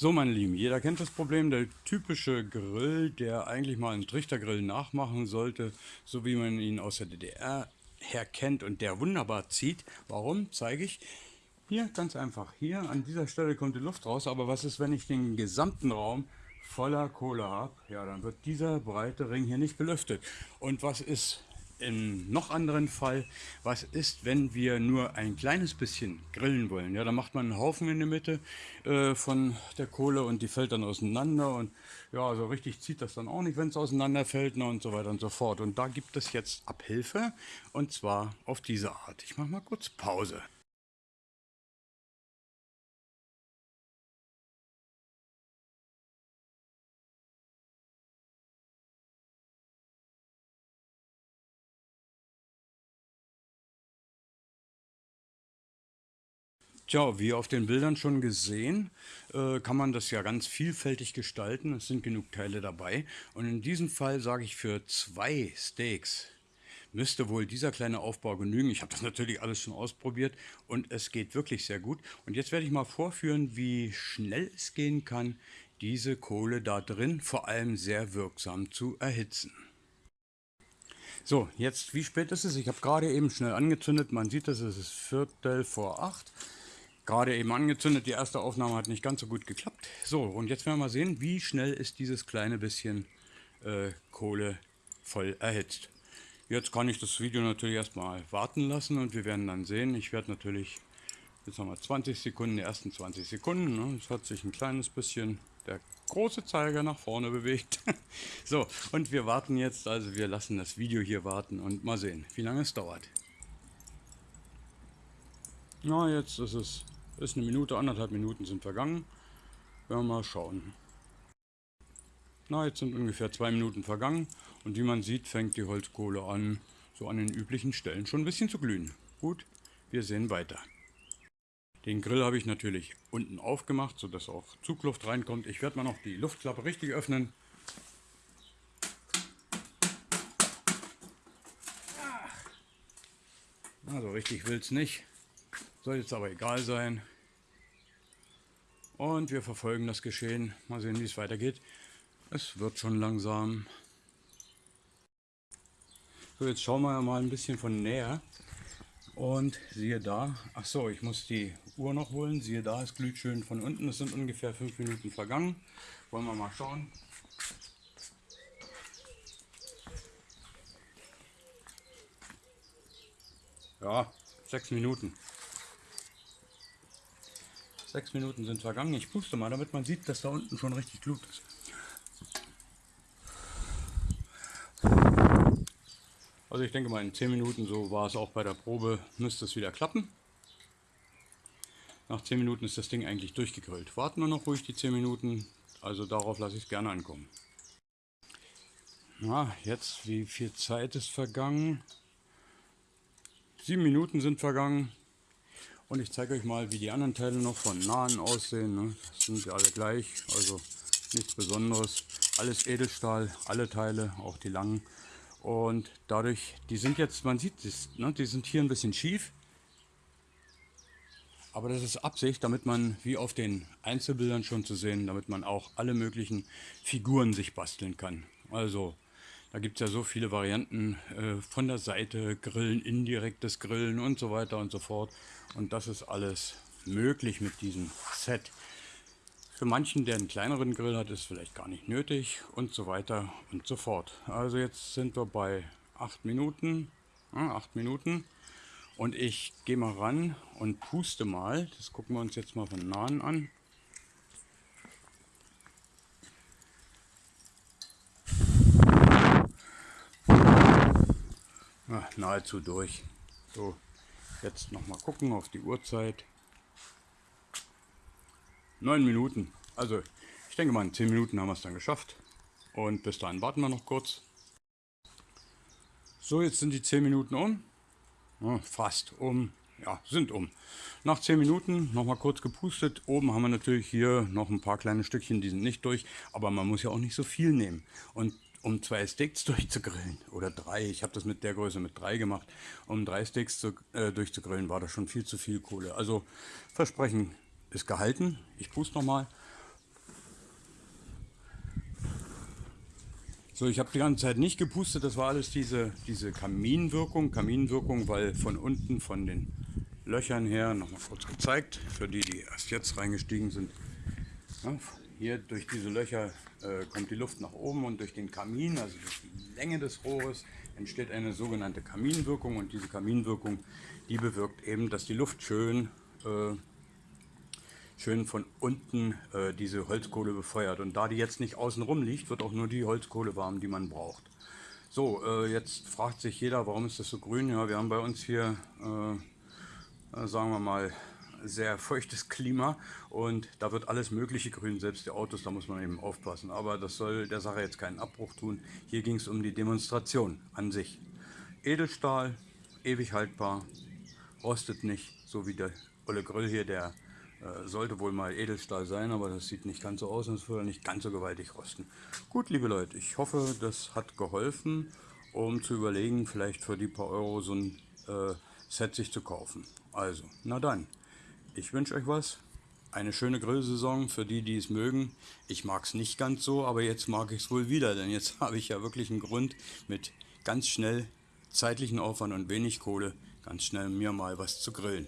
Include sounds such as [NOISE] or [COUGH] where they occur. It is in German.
So, meine Lieben, jeder kennt das Problem, der typische Grill, der eigentlich mal einen Trichtergrill nachmachen sollte, so wie man ihn aus der DDR her kennt und der wunderbar zieht. Warum? Zeige ich. Hier, ganz einfach. Hier an dieser Stelle kommt die Luft raus, aber was ist, wenn ich den gesamten Raum voller Kohle habe? Ja, dann wird dieser breite Ring hier nicht belüftet. Und was ist, im noch anderen Fall, was ist, wenn wir nur ein kleines bisschen grillen wollen? Ja, da macht man einen Haufen in der Mitte äh, von der Kohle und die fällt dann auseinander und ja, so richtig zieht das dann auch nicht, wenn es auseinanderfällt ne, und so weiter und so fort. Und da gibt es jetzt Abhilfe und zwar auf diese Art. Ich mache mal kurz Pause. Tja, wie auf den Bildern schon gesehen, äh, kann man das ja ganz vielfältig gestalten. Es sind genug Teile dabei. Und in diesem Fall sage ich für zwei Steaks müsste wohl dieser kleine Aufbau genügen. Ich habe das natürlich alles schon ausprobiert und es geht wirklich sehr gut. Und jetzt werde ich mal vorführen, wie schnell es gehen kann, diese Kohle da drin vor allem sehr wirksam zu erhitzen. So, jetzt, wie spät ist es? Ich habe gerade eben schnell angezündet. Man sieht, es ist Viertel vor acht gerade eben angezündet. Die erste Aufnahme hat nicht ganz so gut geklappt. So, und jetzt werden wir mal sehen, wie schnell ist dieses kleine bisschen äh, Kohle voll erhitzt. Jetzt kann ich das Video natürlich erstmal warten lassen und wir werden dann sehen. Ich werde natürlich, jetzt wir 20 Sekunden, die ersten 20 Sekunden. Ne? Es hat sich ein kleines bisschen der große Zeiger nach vorne bewegt. [LAUGHS] so, und wir warten jetzt, also wir lassen das Video hier warten und mal sehen, wie lange es dauert. Na, jetzt ist es ist eine Minute, anderthalb Minuten sind vergangen. Werden wir mal schauen. Na, jetzt sind ungefähr zwei Minuten vergangen und wie man sieht, fängt die Holzkohle an, so an den üblichen Stellen schon ein bisschen zu glühen. Gut, wir sehen weiter. Den Grill habe ich natürlich unten aufgemacht, sodass auch Zugluft reinkommt. Ich werde mal noch die Luftklappe richtig öffnen. Also richtig will es nicht. Soll jetzt aber egal sein. Und wir verfolgen das Geschehen. Mal sehen, wie es weitergeht. Es wird schon langsam. So, jetzt schauen wir mal ein bisschen von näher. Und siehe da, ach so, ich muss die Uhr noch holen. Siehe da, es glüht schön von unten. Es sind ungefähr fünf Minuten vergangen. Wollen wir mal schauen. Ja, sechs Minuten. Sechs Minuten sind vergangen. Ich puste mal, damit man sieht, dass da unten schon richtig Glut ist. Also ich denke mal in 10 Minuten, so war es auch bei der Probe, müsste es wieder klappen. Nach 10 Minuten ist das Ding eigentlich durchgegrillt. Warten wir noch ruhig die 10 Minuten, also darauf lasse ich es gerne ankommen. Na, jetzt, wie viel Zeit ist vergangen? 7 Minuten sind vergangen. Und ich zeige euch mal, wie die anderen Teile noch von nahen aussehen. Ne? Das sind ja alle gleich, also nichts Besonderes. Alles Edelstahl, alle Teile, auch die langen. Und dadurch, die sind jetzt, man sieht es, ne? die sind hier ein bisschen schief. Aber das ist Absicht, damit man, wie auf den Einzelbildern schon zu sehen, damit man auch alle möglichen Figuren sich basteln kann. Also da gibt es ja so viele Varianten äh, von der Seite, Grillen, indirektes Grillen und so weiter und so fort. Und das ist alles möglich mit diesem Set. Für manchen, der einen kleineren Grill hat, ist es vielleicht gar nicht nötig und so weiter und so fort. Also jetzt sind wir bei 8 Minuten. Ja, 8 Minuten. Und ich gehe mal ran und puste mal. Das gucken wir uns jetzt mal von nahen an. Ja, nahezu durch. So, jetzt noch mal gucken auf die Uhrzeit. Neun Minuten. Also, ich denke mal, in zehn Minuten haben wir es dann geschafft. Und bis dahin warten wir noch kurz. So, jetzt sind die zehn Minuten um. Ja, fast um. Ja, sind um. Nach 10 Minuten noch mal kurz gepustet. Oben haben wir natürlich hier noch ein paar kleine Stückchen, die sind nicht durch. Aber man muss ja auch nicht so viel nehmen. Und um zwei Steaks [LAUGHS] durchzugrillen oder drei, ich habe das mit der Größe mit drei gemacht, um drei Steaks zu, äh, durchzugrillen, war das schon viel zu viel Kohle. Also Versprechen ist gehalten. Ich puste nochmal. So, ich habe die ganze Zeit nicht gepustet, das war alles diese, diese Kaminwirkung. Kaminwirkung, weil von unten, von den Löchern her, nochmal kurz gezeigt, für die, die erst jetzt reingestiegen sind. Ja, hier durch diese Löcher äh, kommt die Luft nach oben und durch den Kamin, also durch die Länge des Rohres, entsteht eine sogenannte Kaminwirkung und diese Kaminwirkung, die bewirkt eben, dass die Luft schön äh, schön von unten äh, diese Holzkohle befeuert. Und da die jetzt nicht außen rum liegt, wird auch nur die Holzkohle warm, die man braucht. So, äh, jetzt fragt sich jeder, warum ist das so grün? Ja, wir haben bei uns hier, äh, äh, sagen wir mal, sehr feuchtes Klima und da wird alles mögliche grün, selbst die Autos, da muss man eben aufpassen. Aber das soll der Sache jetzt keinen Abbruch tun. Hier ging es um die Demonstration an sich. Edelstahl, ewig haltbar, rostet nicht, so wie der Olle Grill hier, der äh, sollte wohl mal Edelstahl sein, aber das sieht nicht ganz so aus und es würde nicht ganz so gewaltig rosten. Gut, liebe Leute, ich hoffe, das hat geholfen, um zu überlegen, vielleicht für die paar Euro so ein äh, Set sich zu kaufen. Also, na dann, ich wünsche euch was. Eine schöne Grillsaison für die, die es mögen. Ich mag es nicht ganz so, aber jetzt mag ich es wohl wieder, denn jetzt [LAUGHS] habe ich ja wirklich einen Grund mit ganz schnell zeitlichen Aufwand und wenig Kohle ganz schnell mir mal was zu grillen.